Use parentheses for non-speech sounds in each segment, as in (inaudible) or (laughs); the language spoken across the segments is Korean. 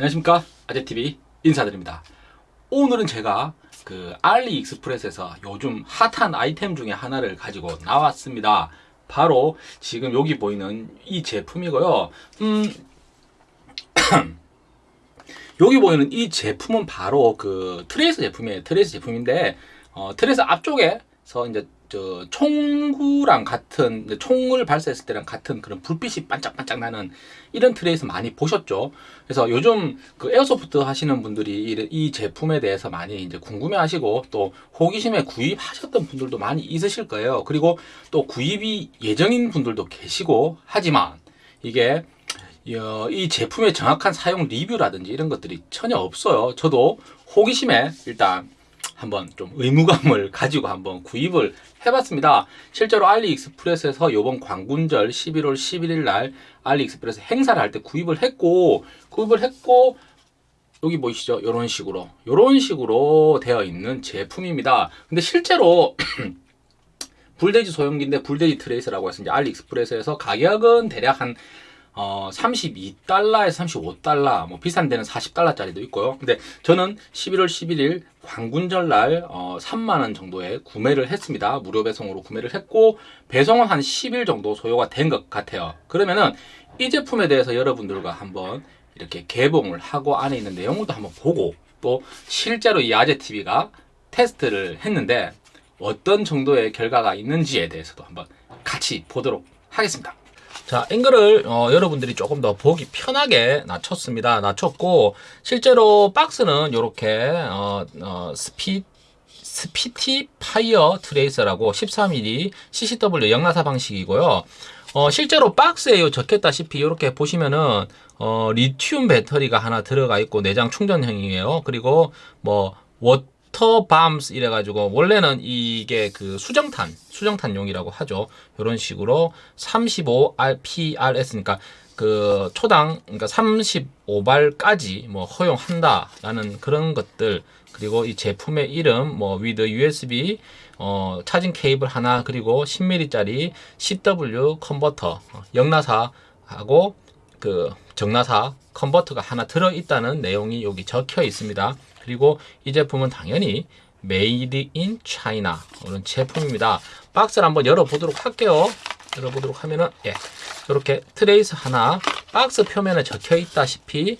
안녕하십니까? 아재TV 인사드립니다. 오늘은 제가 그 알리익스프레스에서 요즘 핫한 아이템 중에 하나를 가지고 나왔습니다. 바로 지금 여기 보이는 이 제품이고요. 음 (coughs) 여기 보이는 이 제품은 바로 그 트레이서 제품이에요. 트레이서 제품인데 어, 트레이서 앞쪽에서 이제 저 총구랑 같은 총을 발사했을 때랑 같은 그런 불빛이 반짝반짝 나는 이런 트레이서 많이 보셨죠? 그래서 요즘 그 에어소프트 하시는 분들이 이, 이 제품에 대해서 많이 이제 궁금해 하시고 또 호기심에 구입하셨던 분들도 많이 있으실 거예요. 그리고 또 구입이 예정인 분들도 계시고 하지만 이게 이 제품의 정확한 사용 리뷰라든지 이런 것들이 전혀 없어요. 저도 호기심에 일단 한번 좀 의무감을 (laughs) 가지고 한번 구입을 해봤습니다. 실제로 알리익스프레스에서 이번 광군절 11월 11일 날 알리익스프레스 행사를 할 때 구입을 했고 구입을 했고 여기 보이시죠? 이런 식으로 이런 식으로 되어 있는 제품입니다. 근데 실제로 (clears throat) 불돼지 소염기인데 불돼지 tracer라고 해서 이제 알리익스프레스에서 가격은 대략 한 어, 32달러에서 35달러, 뭐 비싼 데는 40달러짜리도 있고요. 근데 저는 11월 11일 광군절 날 어, 3만원 정도에 구매를 했습니다. 무료 배송으로 구매를 했고 배송은 한 10일 정도 소요가 된 것 같아요. 그러면은 이 제품에 대해서 여러분들과 한번 이렇게 개봉을 하고 안에 있는 내용물도 한번 보고 또 실제로 이 아재TV가 테스트를 했는데 어떤 정도의 결과가 있는지에 대해서도 한번 같이 보도록 하겠습니다. 자 앵글을 어, 여러분들이 조금 더 보기 편하게 낮췄습니다. 낮췄고 실제로 박스는 이렇게 어, 어, 스피 Spitfire tracer라고 13mm CCW 역나사 방식이고요. 어, 실제로 박스에 적혔다시피 이렇게 보시면은 어, 리튬 배터리가 하나 들어가 있고 내장 충전형이에요. 그리고 뭐 워, water bombs 이래가지고 원래는 이게 그 수정탄 수정탄용이라고 하죠. 이런 식으로 35RPS니까 그 초당 그러니까 35발까지 뭐 허용한다 라는 그런 것들. 그리고 이 제품의 이름 뭐 with USB 어, charging cable 하나 그리고 10mm 짜리 CW 컨버터 어, 역나사하고 그 정나사 컨버터가 하나 들어있다는 내용이 여기 적혀 있습니다 그리고 이 제품은 당연히 made in China 이런 제품입니다. 박스를 한번 열어보도록 할게요. 열어보도록 하면은 예, 이렇게 tracer 하나 박스 표면에 적혀 있다시피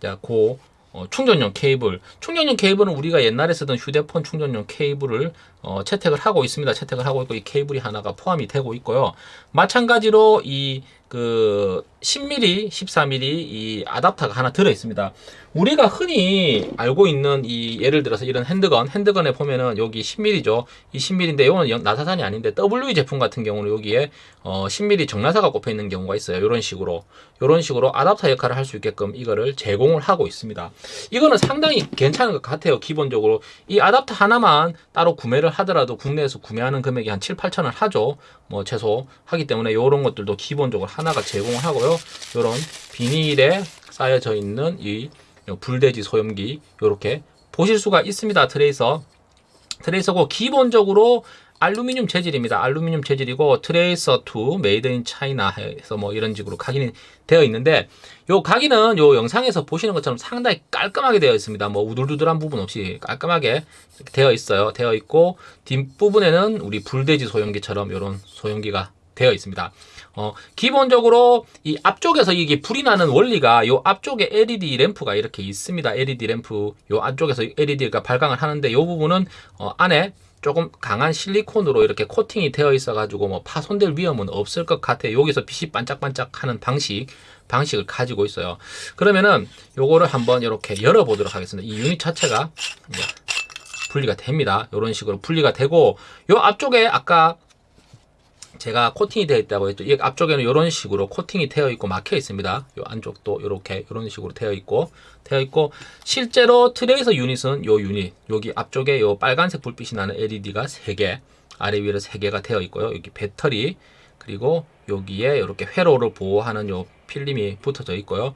자, 고 어, 충전용 케이블 충전용 케이블은 우리가 옛날에 쓰던 휴대폰 충전용 케이블을 어, 채택을 하고 있습니다 채택을 하고 있고 이 케이블이 하나가 포함이 되고 있고요 마찬가지로 이그 10mm, 14mm 이 아답터가 하나 들어 있습니다. 우리가 흔히 알고 있는 이 예를 들어서 이런 핸드건, 핸드건에 보면은 여기 10mm죠. 이 10mm인데 이거는 나사산이 아닌데 WE 제품 같은 경우는 여기에 어 10mm 정나사가 꼽혀 있는 경우가 있어요. 이런 식으로 이런 식으로 아답터 역할을 할 수 있게끔 이거를 제공을 하고 있습니다. 이거는 상당히 괜찮은 것 같아요. 기본적으로 이 아답터 하나만 따로 구매를 하더라도 국내에서 구매하는 금액이 한 7, 8천 원 하죠. 뭐 최소 하기 때문에 이런 것들도 기본적으로 하나가 제공을 하고요. 이런 비닐에 쌓여져 있는 이 불돼지 소염기 이렇게 보실 수가 있습니다. tracer tracer고 기본적으로 알루미늄 재질입니다. 알루미늄 재질이고 tracer 2 made in China 해서 뭐 이런 식으로 각인이 되어 있는데 요 각인은 요 영상에서 보시는 것처럼 상당히 깔끔하게 되어 있습니다. 뭐 우둘두둘한 부분 없이 깔끔하게 되어 있어요. 되어 있고 뒷부분에는 우리 불돼지 소형기처럼 이런 소형기가 되어 있습니다. 어, 기본적으로 이 앞쪽에서 이게 불이 나는 원리가 요 앞쪽에 LED 램프가 이렇게 있습니다. LED 램프 요 안쪽에서 LED가 발광을 하는데 요 부분은 어, 안에 조금 강한 실리콘으로 이렇게 코팅이 되어 있어 가지고 뭐 파손될 위험은 없을 것 같아요. 여기서 빛이 반짝반짝 하는 방식 방식을 가지고 있어요. 그러면은 요거를 한번 이렇게 열어 보도록 하겠습니다. 이 유닛 자체가 분리가 됩니다. 이런 식으로 분리가 되고 요 앞쪽에 아까 제가 코팅이 되어 있다고 했죠. 이 앞쪽에는 이런 식으로 코팅이 되어 있고 막혀 있습니다. 이 안쪽도 이렇게 이런 식으로 되어 있고 되어 있고 실제로 트레이서 유닛은 이 유닛 여기 앞쪽에 이 빨간색 불빛이 나는 LED가 3개 아래 위로 3개가 되어 있고요. 여기 배터리 그리고 여기에 이렇게 회로를 보호하는 요 필름이 붙어져 있고요.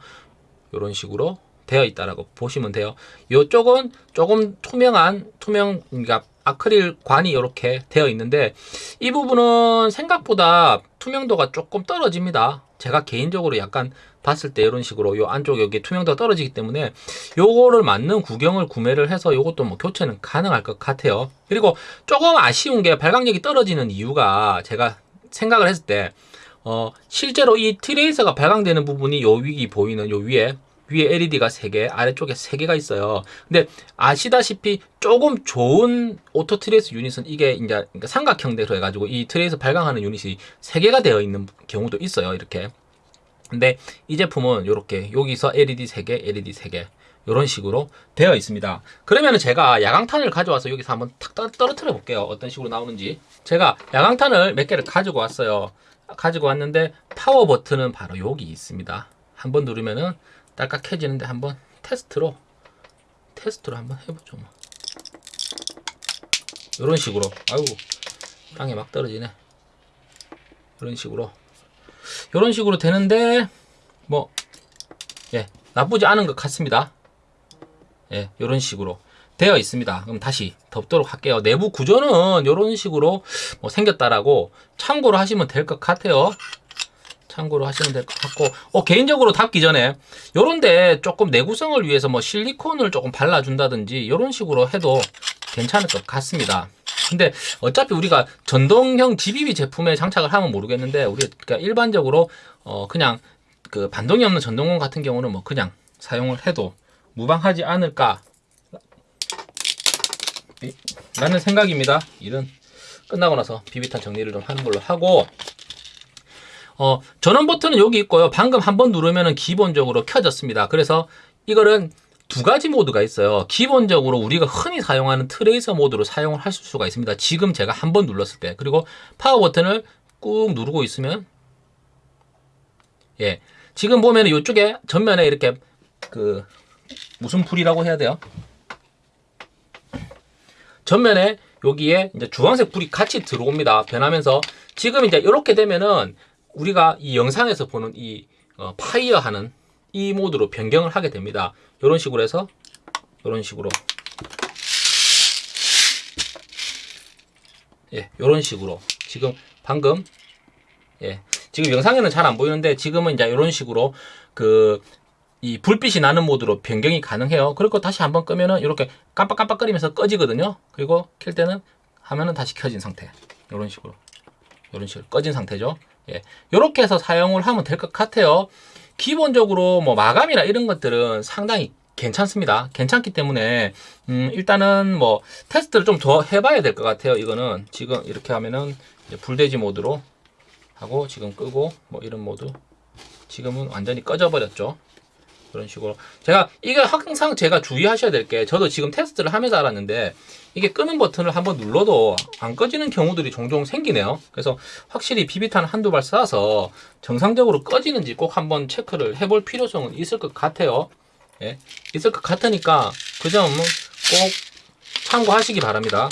이런 식으로 되어 있다라고 보시면 돼요. 이쪽은 조금 투명한 투명 그러니까 아크릴 관이 이렇게 되어 있는데 이 부분은 생각보다 투명도가 조금 떨어집니다 제가 개인적으로 약간 봤을 때 이런 식으로 요 안쪽 여기 투명도가 떨어지기 때문에 요거를 맞는 구경을 구매를 해서 요것도 뭐 교체는 가능할 것 같아요. 그리고 조금 아쉬운 게 발광력이 떨어지는 이유가 제가 생각을 했을 때 어, 실제로 이 tracer가 발광되는 부분이 요위 보이는 요 위에 위에 LED가 3개, 아래쪽에 3개가 있어요. 근데 아시다시피 조금 좋은 auto tracer unit은 이게 이제 그러니까 삼각형대로 해가지고 이 tracer 발광하는 unit이 3개가 되어 있는 경우도 있어요. 이렇게. 근데 이 제품은 이렇게 여기서 LED 3개, LED 3개 이런 식으로 되어 있습니다. 그러면 제가 야광탄을 가져와서 여기서 한번 탁 떨- 떨어뜨려 볼게요. 어떤 식으로 나오는지. 제가 야광탄을 몇 개를 가지고 왔어요. 가지고 왔는데 파워 버튼은 바로 여기 있습니다. 한번 누르면은 딸깍해지는데 한번 테스트로 테스트로 한번 해보죠. 뭐. 이런 식으로 아유 땅에 막 떨어지네. 이런 식으로 이런 식으로 되는데 뭐 예, 나쁘지 않은 것 같습니다. 예, 이런 식으로 되어 있습니다. 그럼 다시 덮도록 할게요. 내부 구조는 이런 식으로 뭐 생겼다라고 참고로 하시면 될 것 같아요. 참고로 하시면 될 것 같고, 어, 개인적으로 닫기 전에 요런데 조금 내구성을 위해서 뭐 실리콘을 조금 발라준다든지 이런 식으로 해도 괜찮을 것 같습니다. 근데 어차피 우리가 전동형 GBB 제품에 장착을 하면 모르겠는데 우리가 그러니까 일반적으로 어 그냥 그 반동이 없는 전동공 같은 경우는 뭐 그냥 사용을 해도 무방하지 않을까 이- 라는 생각입니다. 일은 끝나고 나서 비비탄 정리를 좀 하는 걸로 하고 어, 전원 버튼은 여기 있고요. 방금 한 번 누르면은 기본적으로 켜졌습니다. 그래서 이거는 두 가지 모드가 있어요. 기본적으로 우리가 흔히 사용하는 트레이서 모드로 사용을 할 수가 있습니다. 지금 제가 한 번 눌렀을 때. 그리고 파워 버튼을 꾹 누르고 있으면 예. 지금 보면은 이쪽에 전면에 이렇게 그 무슨 불이라고 해야 돼요? 전면에 여기에 이제 주황색 불이 같이 들어옵니다. 변하면서 지금 이제 이렇게 되면은 우리가 이 영상에서 보는 이 어, fire 하는 이 모드로 변경을 하게 됩니다. 이런 식으로 해서 이런 식으로 예, 이런 식으로 지금 방금 예, 지금 영상에는 잘 안 보이는데 지금은 이제 이런 식으로 그 이 불빛이 나는 모드로 변경이 가능해요. 그리고 다시 한번 끄면은 이렇게 깜빡깜빡거리면서 꺼지거든요. 그리고 켤 때는 하면은 다시 켜진 상태. 이런 식으로. 이런 식으로 꺼진 상태죠. 예. 이렇게 해서 사용을 하면 될 것 같아요. 기본적으로 뭐 마감이나 이런 것들은 상당히 괜찮습니다. 괜찮기 때문에 음, 일단은 뭐 테스트를 좀 더 해봐야 될 것 같아요. 이거는 지금 이렇게 하면은 불돼지 모드로 하고 지금 끄고 뭐 이런 모드 지금은 완전히 꺼져 버렸죠. 그런 식으로 제가 이게 항상 제가 주의하셔야 될 게 저도 지금 테스트를 하면서 알았는데 이게 끄는 버튼을 한번 눌러도 안 꺼지는 경우들이 종종 생기네요. 그래서 확실히 비비탄 한두 발 쏴서 정상적으로 꺼지는지 꼭 한번 체크를 해볼 필요성은 있을 것 같아요. 예, 있을 것 같으니까 그 점은 꼭 참고하시기 바랍니다.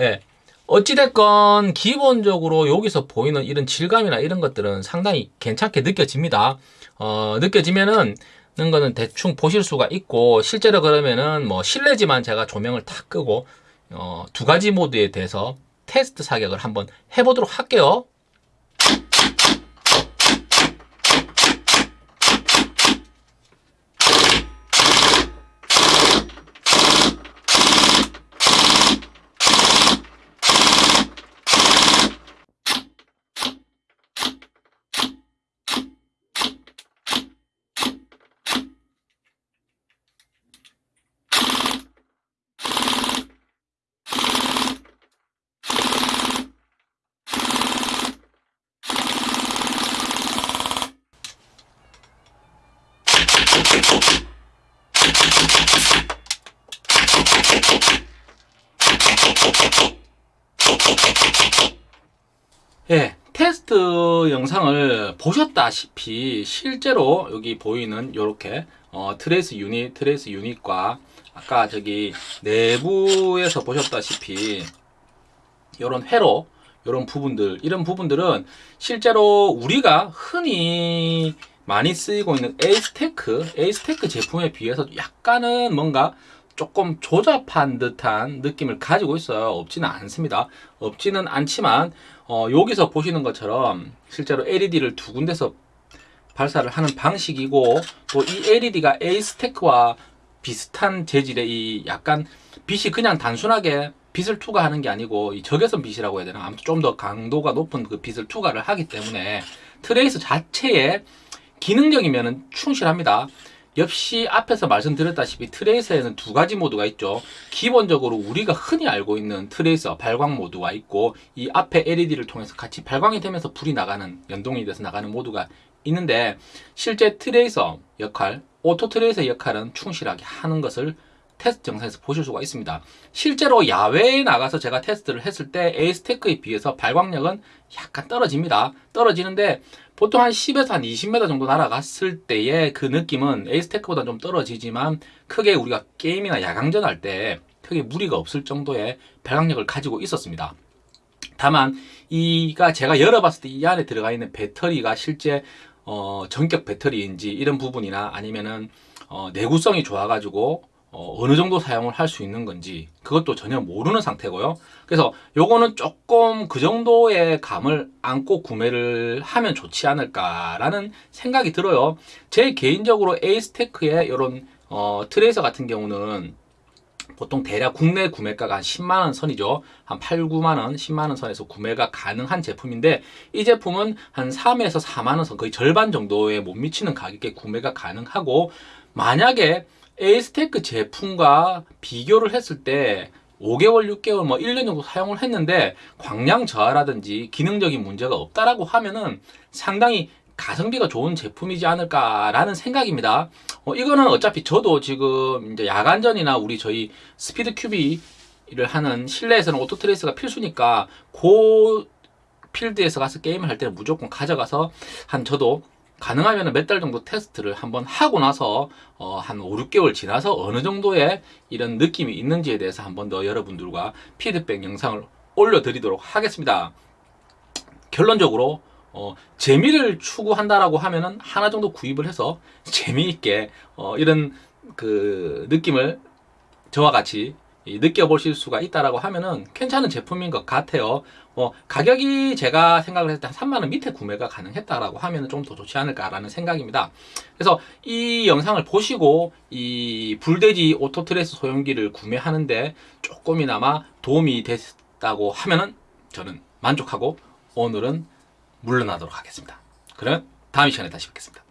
예. 어찌됐건 기본적으로 여기서 보이는 이런 질감이나 이런 것들은 상당히 괜찮게 느껴집니다. 어, 느껴지면은 는 거는 대충 보실 수가 있고 실제로 그러면은 뭐 실내지만 제가 조명을 다 끄고 어, 두 가지 모드에 대해서 테스트 사격을 한번 해보도록 할게요. 예, 테스트 영상을 보셨다시피 실제로 여기 보이는 이렇게 어, tracer unit, tracer unit과 아까 저기 내부에서 보셨다시피 이런 회로 이런 부분들 이런 부분들은 실제로 우리가 흔히 많이 쓰이고 있는 에이스테크 에이스테크 제품에 비해서 약간은 뭔가 조금 조잡한 듯한 느낌을 가지고 있어요. 없지는 않습니다. 없지는 않지만 어, 여기서 보시는 것처럼 실제로 LED를 두 군데서 발사를 하는 방식이고 또 이 LED가 에이스테크와 비슷한 재질의 이 약간 빛이 그냥 단순하게 빛을 투과하는 게 아니고 이 적외선 빛이라고 해야 되나 아무튼 좀 더 강도가 높은 그 빛을 투과를 하기 때문에 트레이서 자체에 기능적이면 충실합니다. 역시 앞에서 말씀드렸다시피 트레이서에는 두 가지 모드가 있죠. 기본적으로 우리가 흔히 알고 있는 tracer 발광 모드가 있고 이 앞에 LED를 통해서 같이 발광이 되면서 불이 나가는 연동이 돼서 나가는 모드가 있는데 실제 tracer 역할, auto tracer 역할은 충실하게 하는 것을 테스트 영상에서 보실 수가 있습니다. 실제로 야외에 나가서 제가 테스트를 했을 때 에이스테크에 비해서 발광력은 약간 떨어집니다. 떨어지는데 보통 한 10에서 한 20m 정도 날아갔을 때의 그 느낌은 에이스테크보다 좀 떨어지지만 크게 우리가 게임이나 야광전 할 때 크게 무리가 없을 정도의 발광력을 가지고 있었습니다. 다만 이가 제가 열어봤을 때 이 안에 들어가 있는 배터리가 실제 어, 전격 배터리인지 이런 부분이나 아니면은 어, 내구성이 좋아가지고 어, 느 정도 사용을 할 수 있는 건지 그것도 전혀 모르는 상태고요. 그래서 요거는 조금 그 정도의 감을 안고 구매를 하면 좋지 않을까 라는 생각이 들어요. 제 개인적으로 에이스테크의 이런 어, tracer 같은 경우는 보통 대략 국내 구매가가 한 10만 원 선이죠. 한 8, 9만 원, 10만 원 선에서 구매가 가능한 제품인데 이 제품은 한 3에서 4만 원 선, 거의 절반 정도에 못 미치는 가격에 구매가 가능하고 만약에 에이스테크 제품과 비교를 했을 때 5개월, 6개월, 뭐 1년 정도 사용을 했는데 광량 저하라든지 기능적인 문제가 없다라고 하면은 상당히 가성비가 좋은 제품이지 않을까라는 생각입니다. 어, 이거는 어차피 저도 지금 이제 야간전이나 우리 저희 SpeedQB를 하는 실내에서는 auto tracer가 필수니까 그 필드에서 가서 게임을 할 때는 무조건 가져가서 한 저도 가능하면 몇 달 정도 테스트를 한번 하고 나서 어, 한 5, 6개월 지나서 어느 정도의 이런 느낌이 있는지에 대해서 한번 더 여러분들과 피드백 영상을 올려드리도록 하겠습니다. 결론적으로 어, 재미를 추구한다라고 하면은 하나 정도 구입을 해서 (laughs) 재미있게 어, 이런 그 느낌을 저와 같이 이 느껴보실 수가 있다라고 하면은 괜찮은 제품인 것 같아요. 어, 가격이 제가 생각을 했을 때 한 3만원 밑에 구매가 가능했다라고 하면은 좀더 좋지 않을까라는 생각입니다. 그래서 이 영상을 보시고 이 불돼지 오토트레스 소형기를 구매하는데 조금이나마 도움이 됐다고 하면은 저는 만족하고 오늘은 물러나도록 하겠습니다. 그럼 다음 시간에 다시 뵙겠습니다.